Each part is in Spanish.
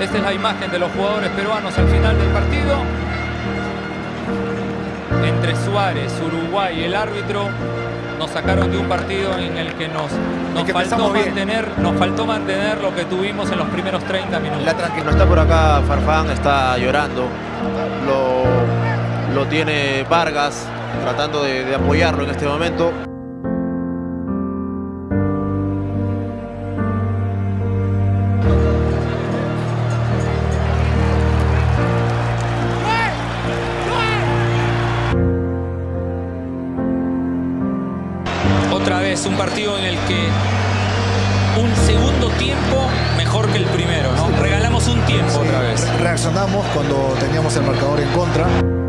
Esta es la imagen de los jugadores peruanos al final del partido. Entre Suárez, Uruguay y el árbitro nos sacaron de un partido en el que nos, nos, que faltó, bien. mantener, nos faltó mantener lo que tuvimos en los primeros 30 minutos. La. No está por acá Farfán, está llorando. Lo, lo tiene Vargas tratando de, de apoyarlo en este momento. El marcador en contra.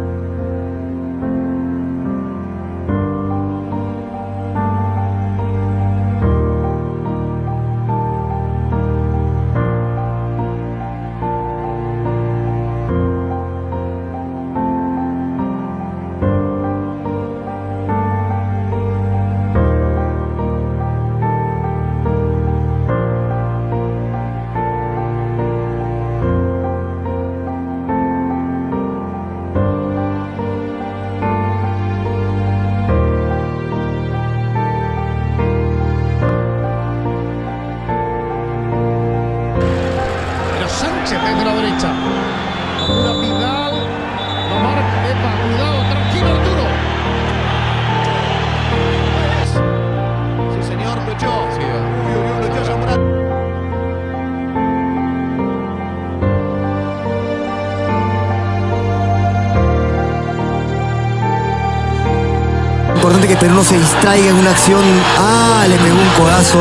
No se distraiga en una acción. Ah, le pegó un codazo.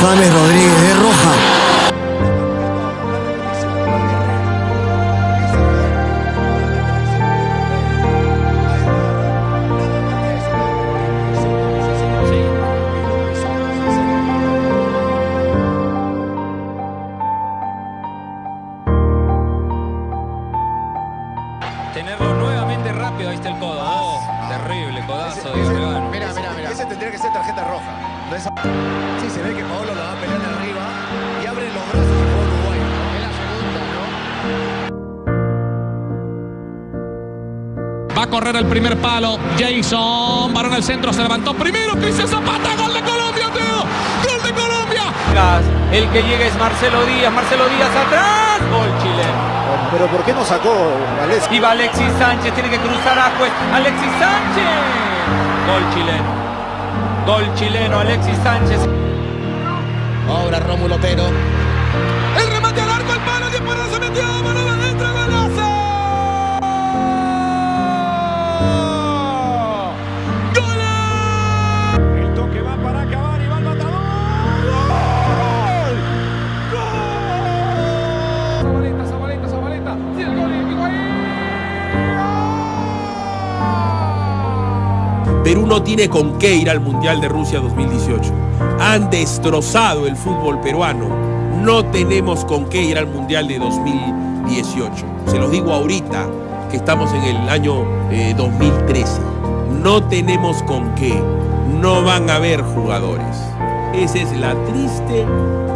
James Rodríguez de roja. Correr el primer palo. Jason. Varón al centro. Se levantó primero. Cristian Zapata. Gol de Colombia, Teo. Gol de Colombia. El que llega es Marcelo Díaz. Marcelo Díaz atrás. Gol chileno. Pero ¿por qué no sacó? Y va Alexis Sánchez. Tiene que cruzar a Juez. Alexis Sánchez. Gol chileno. Gol chileno. Alexis Sánchez. Ahora Rómulo Otero. El remate al arco. El palo. Dispara. Se metió. Perú no tiene con qué ir al Mundial de Rusia 2018. Han destrozado el fútbol peruano. No tenemos con qué ir al Mundial de 2018. Se los digo ahorita que estamos en el año eh, 2013. No tenemos con qué. No van a haber jugadores. Esa es la triste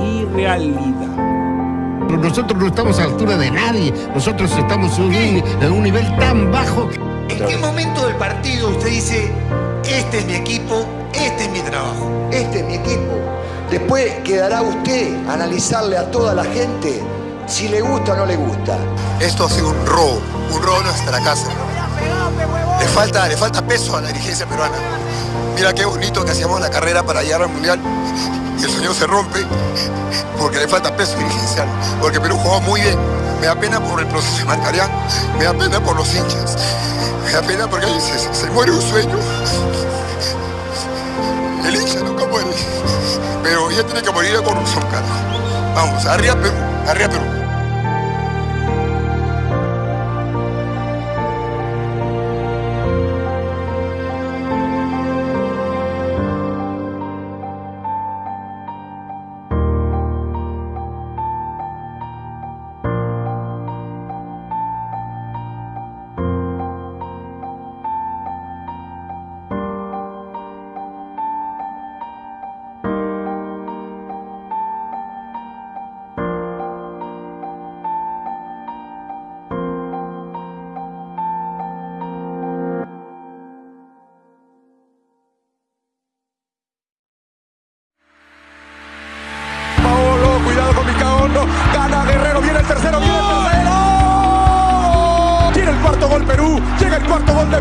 y realidad. Pero nosotros no estamos a la altura de nadie. Nosotros estamos en un, en un nivel tan bajo que ¿En qué momento del partido usted dice, este es mi equipo, este es mi trabajo? Este es mi equipo. Después quedará usted analizarle a toda la gente si le gusta o no le gusta. Esto ha sido un robo, un robo a nuestra casa. Le falta, le falta peso a la dirigencia peruana. Mira qué bonito que hacíamos la carrera para llegar al Mundial y el sueño se rompe porque le falta peso dirigencial, porque Perú jugó muy bien. Me da pena por el proceso de Marcarián, me da pena por los hinchas, me da pena porque se, muere un sueño. El hincha nunca muere, pero ya tiene que morir la corrupción, cara. Vamos, arriba Perú, arriba Perú.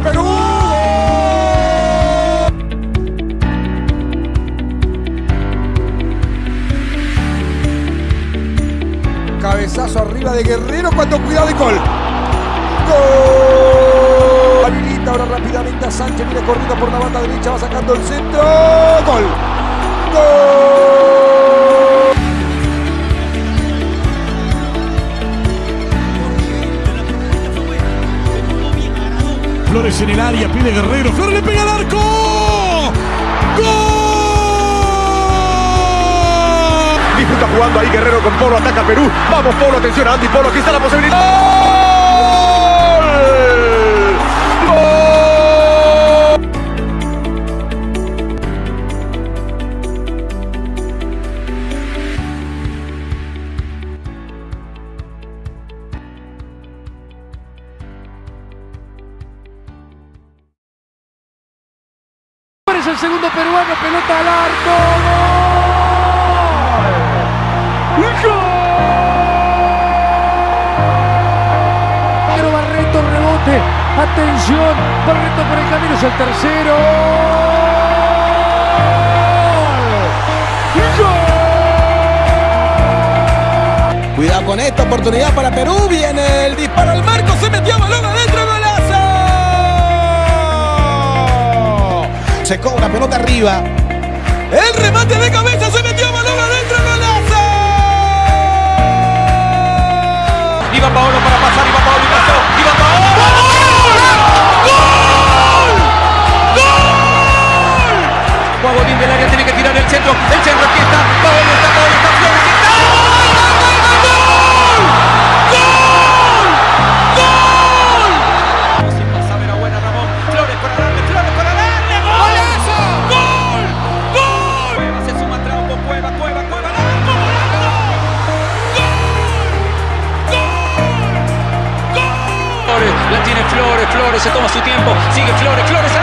Perú. Cabezazo arriba de Guerrero cuando cuidado de gol. Gol. Habilita ahora rápidamente a Sánchez. Viene corriendo por la banda derecha. Va sacando el centro. Gol. Gol. Flores en el área, pide Guerrero. Flores le pega al arco. ¡Gol! Disputa jugando ahí Guerrero con Polo, ataca Perú. Vamos Polo, atención a Andy Polo, aquí está la posibilidad. Pelota al arco. ¡Gol! Pero Barreto rebote. Atención. Barreto por el camino es el tercero. ¡Gol! Cuidado con esta oportunidad para Perú. Viene el disparo al marco. Se metió balón adentro. Golazo. Se cobra pelota arriba. El remate de cabeza. Se metió balón adentro. Golazo. Iba Paolo para pasar, iba Paolo y pasó. Iba Paolo. Guagodín del área tiene que tirar el centro. El centro aquí está. Sigue Flores, Flores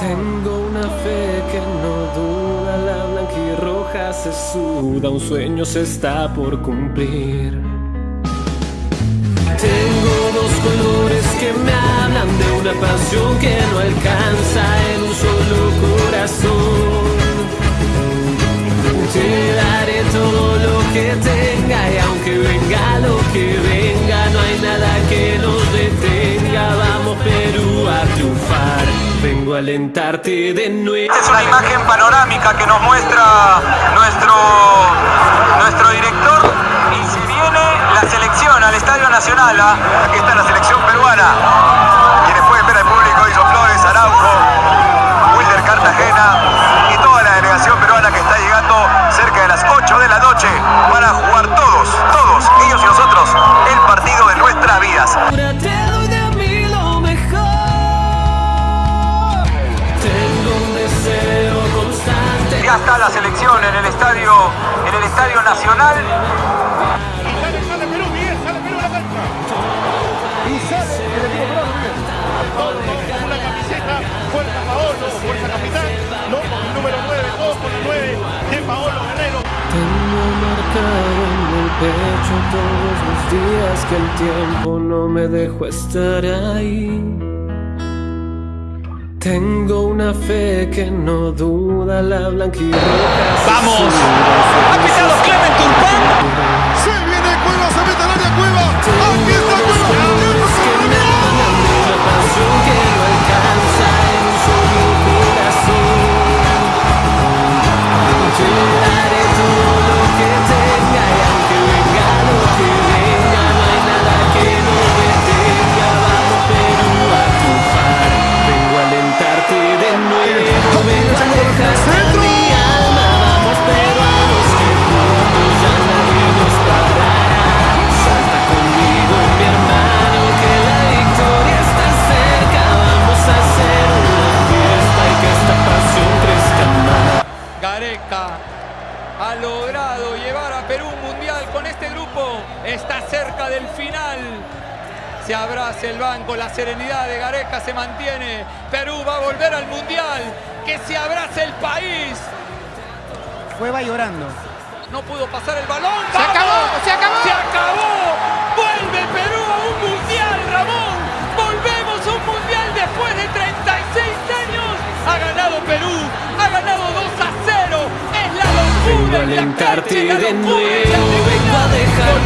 Tengo una fe que no duda, la blanquirroja se suda, un sueño se está por cumplir. Tengo dos colores que me hablan de una pasión que no alcanza en un solo corazón. Te daré todo lo que tenga y aunque venga lo que venga, no hay nada que nos alentarte de nuevo. Es una imagen panorámica que nos muestra nuestro, nuestro director y se viene la selección al Estadio Nacional. ¿ah? Aquí está la selección peruana. Quienes pueden ver al público, hizo Flores, Araujo, Wilder Cartagena pecho todos los días que el tiempo no me dejó estar ahí. Tengo una fe que no duda la blanquirroja. ¡Vamos! ¡Ha pitado Clement Turpán! Se mantiene. Perú va a volver al mundial. Que se abrace el país. Fue va llorando. No pudo pasar el balón. Se acabó, se acabó. Se acabó. Vuelve Perú a un mundial, Ramón. Volvemos a un mundial después de 36 años. Ha ganado Perú. Ha ganado 2 a 0. Es la Vengo a alentarte de nuevo, vengo a